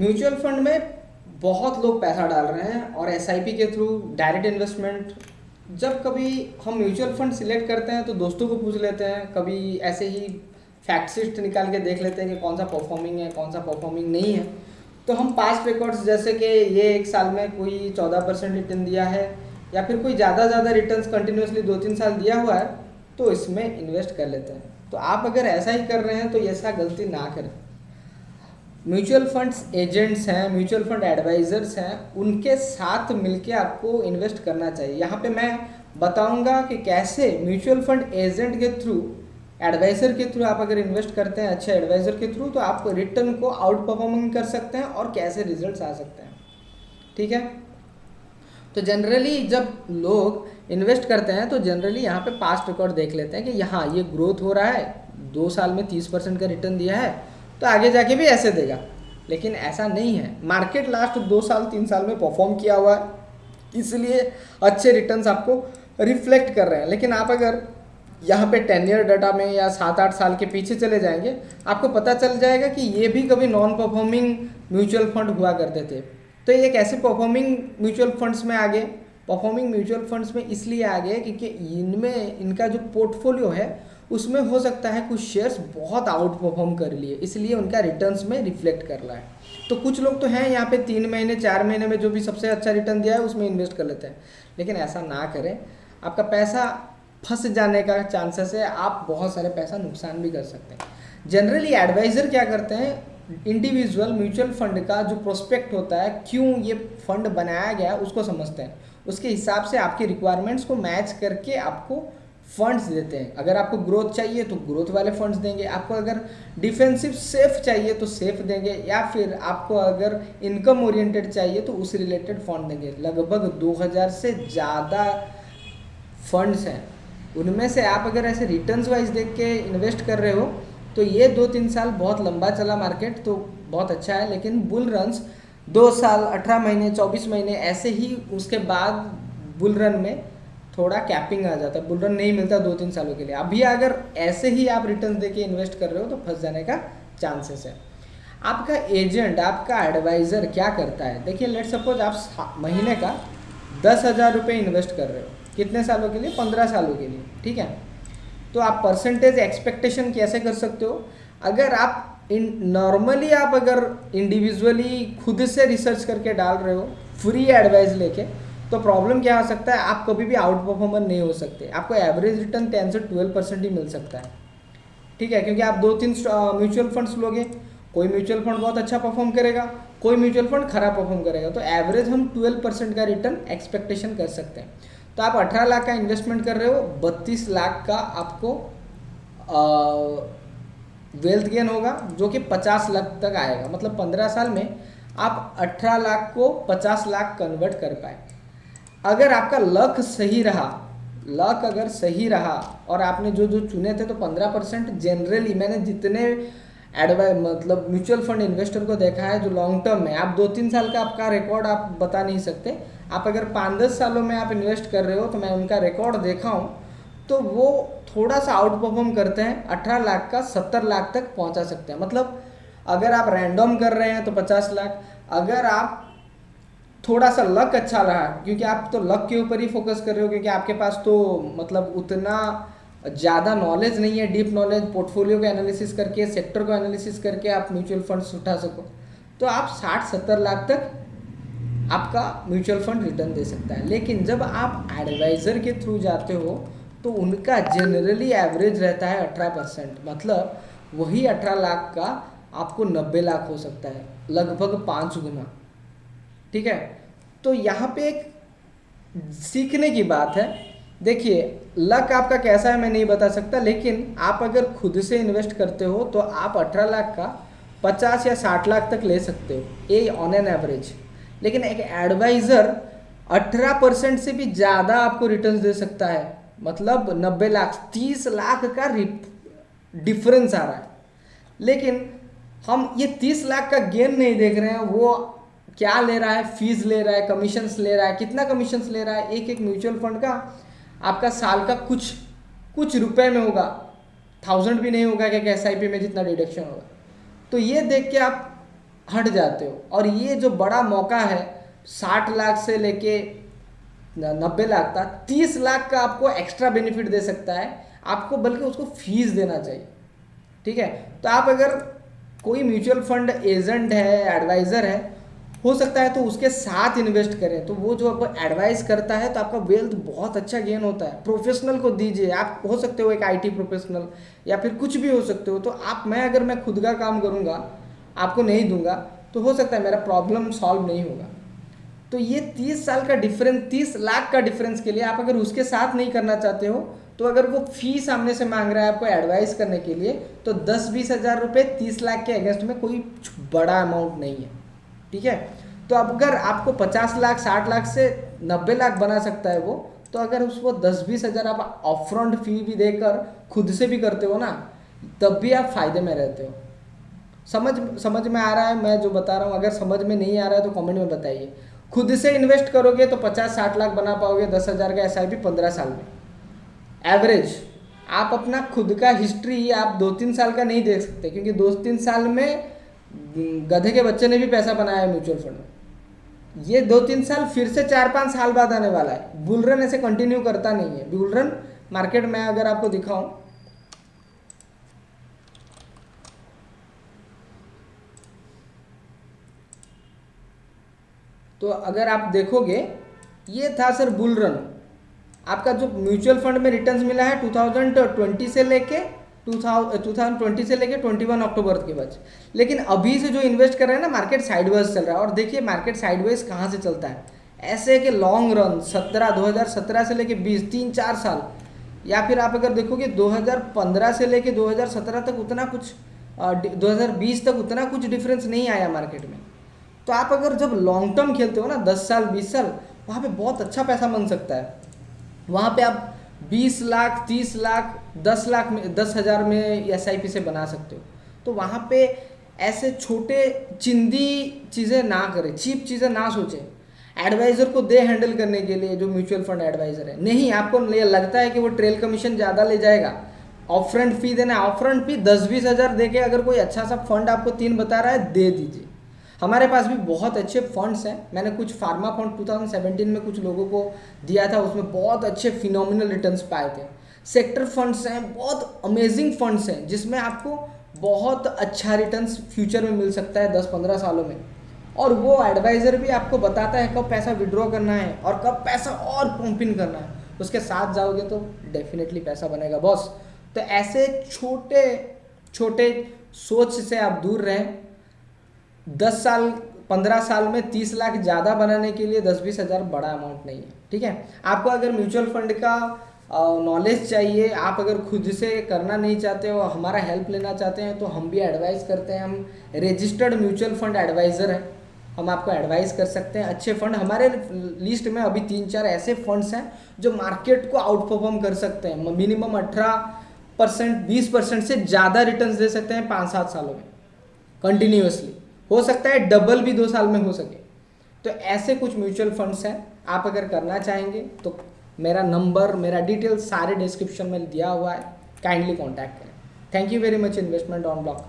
Mutual fund में बहुत लोग पैसा डाल रहे हैं और एसआईपी के थ्रू डायरेक्ट इन्वेस्टमेंट जब कभी हम म्यूचुअल फंड सिलेक्ट करते हैं तो दोस्तों को पूछ लेते हैं, कभी ऐसे ही फैक्ट निकाल के देख लेते हैं कि कौन सा परफॉर्मिंग है, कौन सा परफॉर्मिंग नहीं है। तो हम पास्ट रिकॉर्ड्स जैसे कि ये एक साल में कोई चौदह परसेंट रिटर्न दिया है, या फिर कोई ज़्यादा ज़्यादा रिटर्न कंटिन्यूसली दो तीन साल दिया हुआ है तो इसमें इन्वेस्ट कर लेते हैं। तो आप अगर ऐसा ही कर रहे हैं तो ऐसा गलती ना करें। म्यूचुअल फंड्स एजेंट्स हैं, म्यूचुअल फंड एडवाइजर्स हैं, उनके साथ मिलके आपको इन्वेस्ट करना चाहिए। यहाँ पे मैं बताऊँगा कि कैसे म्यूचुअल फंड एजेंट के थ्रू, एडवाइज़र के थ्रू आप अगर इन्वेस्ट करते हैं, अच्छे एडवाइज़र के थ्रू तो आप रिटर्न को आउट परफॉर्मिंग कर सकते हैं और कैसे रिज़ल्ट आ सकते हैं। ठीक है? तो जनरली जब लोग इन्वेस्ट करते हैं तो जनरली यहाँ पे पास्ट रिकॉर्ड देख लेते हैं कि यहाँ ये ग्रोथ हो रहा है, दो साल में तीस परसेंट का रिटर्न दिया है तो आगे जाके भी ऐसे देगा। लेकिन ऐसा नहीं है। मार्केट लास्ट दो साल, तीन साल में परफॉर्म किया हुआ है। इसलिए अच्छे रिटर्न्स आपको रिफ्लेक्ट कर रहे हैं। लेकिन आप अगर यहाँ पे टेन ईयर डाटा में या सात, आठ साल के पीछे चले जाएँगे, आपको पता चल जाएगा कि ये भी कभी नॉन परफॉर्मिंग म्यूचुअल फंड हुआ करते थे। तो ये कैसे परफॉर्मिंग म्यूचुअल फंड्स में आ गए परफॉर्मिंग म्यूचुअल फंड्स में इसलिए आ गए क्योंकि इनमें इनका जो पोर्टफोलियो है उसमें हो सकता है कुछ शेयर्स बहुत आउट परफॉर्म कर लिए, इसलिए उनका रिटर्न्स में रिफ्लेक्ट कर रहा है। तो कुछ लोग तो हैं यहाँ पे तीन महीने, चार महीने में जो भी सबसे अच्छा रिटर्न दिया है, उसमें इन्वेस्ट कर लेते हैं। लेकिन ऐसा ना करें। आपका पैसा फंस जाने का चांसेस है, आप बहुत सारे पैसा नुकसान भी कर सकते हैं। जनरली एडवाइज़र क्या करते हैं? इंडिविजुअल म्यूचुअल फंड का जो प्रोस्पेक्ट होता है, क्यों ये फंड बनाया गया उसको समझते हैं। उसके हिसाब से आपकी रिक्वायरमेंट्स को मैच करके आपको फंड्स देते हैं। अगर आपको ग्रोथ चाहिए तो ग्रोथ वाले फंड्स देंगे। आपको अगर डिफेंसिव सेफ़ चाहिए तो सेफ़ देंगे। या फिर आपको अगर इनकम ओरिएंटेड चाहिए तो उस रिलेटेड फंड देंगे। लगभग 2000 से ज़्यादा फंड्स हैं। उनमें से आप अगर ऐसे रिटर्न्स वाइज देख के इन्वेस्ट कर रहे हो तो ये दो तीन साल बहुत लंबा चला मार्केट तो बहुत अच्छा है। लेकिन बुल रन्स दो साल, अठारह महीने, चौबीस महीने ऐसे ही उसके बाद बुल रन में थोड़ा कैपिंग आ जाता है। बुल रन नहीं मिलता दो तीन सालों के लिए। अभी अगर ऐसे ही आप रिटर्न दे के इन्वेस्ट कर रहे हो तो फंस जाने का चांसेस है। आपका एजेंट आपका एडवाइज़र क्या करता है? देखिए लेट सपोज़ आप महीने का दस हज़ार रुपये इन्वेस्ट कर रहे हो। कितने सालों के लिए? पंद्रह सालों के लिए। ठीक है? तो आप परसेंटेज एक्सपेक्टेशन कैसे कर सकते हो? अगर आप इन नॉर्मली आप अगर इंडिविजुअली खुद से रिसर्च करके डाल रहे हो फ्री एडवाइस लेके तो प्रॉब्लम क्या हो सकता है? आप कभी भी आउट परफॉर्मर नहीं हो सकते। आपको एवरेज रिटर्न टेन से ट्वेल्व परसेंट ही मिल सकता है। ठीक है? क्योंकि आप दो तीन म्यूचुअल फंड्स लोगे। कोई म्यूचुअल फंड बहुत अच्छा परफॉर्म करेगा कोई म्यूचुअल फंड खराब परफॉर्म करेगा। तो एवरेज हम ट्वेल्व परसेंट का रिटर्न एक्सपेक्टेशन कर सकते हैं। तो आप 18 लाख का इन्वेस्टमेंट कर रहे हो 32 लाख का आपको आ, वेल्थ गेन होगा जो कि 50 लाख तक आएगा। मतलब 15 साल में आप 18 लाख को 50 लाख कन्वर्ट कर पाए। अगर आपका लक सही रहा, लक अगर सही रहा और आपने जो जो चुने थे तो 15 परसेंट जनरली मैंने जितने एडवाइ मतलब म्यूचुअल फंड इन्वेस्टर को देखा है जो लॉन्ग टर्म में, आप दो तीन साल का आपका रिकॉर्ड आप बता नहीं सकते। आप अगर पाँच दस सालों में आप इन्वेस्ट कर रहे हो तो मैं उनका रिकॉर्ड देखा हूँ तो वो थोड़ा सा आउट परफॉर्म करते हैं, अठारह लाख का सत्तर लाख तक पहुँचा सकते हैं। मतलब अगर आप रैंडम कर रहे हैं तो पचास लाख, अगर आप थोड़ा सा लक अच्छा रहा, क्योंकि आप तो लक के ऊपर ही फोकस कर रहे हो, क्योंकि आपके पास तो मतलब उतना ज़्यादा नॉलेज नहीं है डीप नॉलेज पोर्टफोलियो का एनालिसिस करके सेक्टर को एनालिसिस करके आप म्यूचुअल फंड्स उठा सको। तो आप साठ सत्तर लाख तक आपका म्यूचुअल फंड रिटर्न दे सकता है। लेकिन जब आप एडवाइज़र के थ्रू जाते हो तो उनका जनरली एवरेज रहता है अठारह परसेंट। मतलब वही अठारह लाख का आपको नब्बे लाख हो सकता है, लगभग पाँच गुना। ठीक है? तो यहाँ पे एक सीखने की बात है। देखिए लक आपका कैसा है मैं नहीं बता सकता, लेकिन आप अगर खुद से इन्वेस्ट करते हो तो आप अठारह लाख का पचास या साठ लाख तक ले सकते हो, ये ऑन एन एवरेज लेकिन एक एडवाइज़र 18 परसेंट से भी ज़्यादा आपको रिटर्न्स दे सकता है। मतलब 90 लाख 30 लाख का डिफरेंस आ रहा है। लेकिन हम ये 30 लाख का गेन नहीं देख रहे हैं, वो क्या ले रहा है फ़ीस ले रहा है कमीशंस ले रहा है, कितना कमीशंस ले रहा है एक एक म्यूचुअल फंड का आपका साल का कुछ कुछ रुपए में होगा। थाउज़ेंड भी नहीं होगा क्या एस आई में जितना डिडक्शन होगा। तो ये देख के आप हट जाते हो। और ये जो बड़ा मौका है, साठ लाख से लेके नब्बे लाख का तीस लाख का आपको एक्स्ट्रा बेनिफिट दे सकता है। आपको बल्कि उसको फ़ीस देना चाहिए। ठीक है? तो आप अगर कोई म्यूचुअल फंड एजेंट है एडवाइज़र है हो सकता है तो उसके साथ इन्वेस्ट करें। तो वो जो आपको एडवाइस करता है तो आपका वेल्थ बहुत अच्छा गेन होता है। प्रोफेशनल को दीजिए। आप हो सकते हो एक आईटी प्रोफेशनल या फिर कुछ भी हो सकते हो। तो आप, मैं अगर मैं खुद का काम करूँगा, आपको नहीं दूँगा तो हो सकता है मेरा प्रॉब्लम सॉल्व नहीं होगा। तो ये तीस साल का डिफरेंस तीस लाख का डिफरेंस के लिए आप अगर उसके साथ नहीं करना चाहते हो तो अगर वो फ़ी सामने से मांग रहा है आपको एडवाइस करने के लिए तो दस बीस हज़ार रुपये तीस लाख के अगेंस्ट में कोई बड़ा अमाउंट नहीं है। ठीक है? तो अब अगर आपको पचास लाख, साठ लाख से नब्बे लाख बना सकता है वो तो अगर उसको दस, बीस हज़ार आप ऑफ़ फ़ी भी देकर खुद से भी करते हो ना, तब भी आप फ़ायदे में रहते हो। समझ समझ में आ रहा है? मैं जो बता रहा हूँ, अगर समझ में नहीं आ रहा है तो कमेंट में बताइए। खुद से इन्वेस्ट करोगे तो पचास, साठ लाख बना पाओगे, दस हज़ार का एस आई पी पंद्रह साल में। एवरेज आप अपना खुद का हिस्ट्री आप दो, तीन साल का नहीं देख सकते, क्योंकि दो, तीन साल में गधे के बच्चे ने भी पैसा बनाया है म्यूचुअल फंड में। ये दो तीन साल फिर से चार पाँच साल बाद आने वाला है। बुलरन ऐसे कंटिन्यू करता नहीं है। बुलरन मार्केट में अगर आपको दिखाऊँ। तो अगर आप देखोगे, ये था सर बुलरन आपका जो म्यूचुअल फंड में रिटर्न्स मिला है 2020 से लेके 2020 से लेके 21 अक्टूबर के बाद लेकिन अभी से जो इन्वेस्ट कर रहे हैं ना मार्केट साइडवेज चल रहा है। और देखिए मार्केट साइडवेज कहाँ से चलता है? ऐसे है कि लॉन्ग रन 17 2017 से लेके 20 तीन, चार साल। या फिर आप अगर देखोगे 2015 से लेके 2017 तक उतना कुछ दो हज़ार बीस तक उतना कुछ डिफरेंस नहीं आया मार्केट में। तो आप अगर जब लॉन्ग टर्म खेलते हो ना, दस साल, बीस साल, वहाँ पे बहुत अच्छा पैसा बन सकता है। वहाँ पे आप बीस लाख, तीस लाख, दस लाख में, दस हज़ार में एसआईपी से बना सकते हो। तो वहाँ पे ऐसे छोटे चिंदी चीज़ें ना करें, चीप चीज़ें ना सोचें। एडवाइज़र को दे हैंडल करने के लिए जो म्यूचुअल फंड एडवाइज़र है। नहीं, आपको लगता है कि वो ट्रेल कमीशन ज़्यादा ले जाएगा। ऑफ़ फ्रंट फ़ी देना ऑफ़ फ्रंट फ़ी दस बीस हज़ार दे के अगर कोई अच्छा सा फंड आपको तीन बता रहा है, दे दीजिए। हमारे पास भी बहुत अच्छे फंड्स हैं। मैंने कुछ फार्मा फंड 2017 में कुछ लोगों को दिया था, उसमें बहुत अच्छे फिनोमिनल रिटर्न्स पाए थे। सेक्टर फंड्स हैं, बहुत अमेजिंग फंड्स हैं, जिसमें आपको बहुत अच्छा रिटर्न्स फ्यूचर में मिल सकता है दस पंद्रह सालों में। और वो एडवाइज़र भी आपको बताता है कब पैसा विड्रॉ करना है और कब पैसा और पंप इन करना है। उसके साथ जाओगे तो डेफिनेटली पैसा बनेगा बॉस तो ऐसे छोटे छोटे सोच से आप दूर रहें। दस साल, पंद्रह साल में तीस लाख ज़्यादा बनाने के लिए दस बीस हज़ार बड़ा अमाउंट नहीं है, ठीक है? आपको अगर म्यूचुअल फंड का नॉलेज चाहिए, आप अगर खुद से करना नहीं चाहते हो, हमारा हेल्प लेना चाहते हैं तो हम भी एडवाइस करते हैं। हम रजिस्टर्ड म्यूचुअल फंड एडवाइज़र हैं। हम आपको एडवाइस कर सकते हैं। अच्छे फंड हमारे लिस्ट में अभी तीन चार ऐसे फंड्स हैं, जो मार्केट को आउट परफॉर्म कर सकते हैं। मिनिमम अठारह परसेंट बीस परसेंट से ज़्यादा रिटर्न दे सकते हैं पाँच सात सालों में कंटिन्यूसली हो सकता है डबल भी दो साल में हो सके। तो ऐसे कुछ म्यूचुअल फंड्स हैं, आप अगर करना चाहेंगे तो मेरा नंबर मेरा डिटेल सारे डिस्क्रिप्शन में दिया हुआ है। काइंडली कॉन्टैक्ट करें। Thank you very much investment on block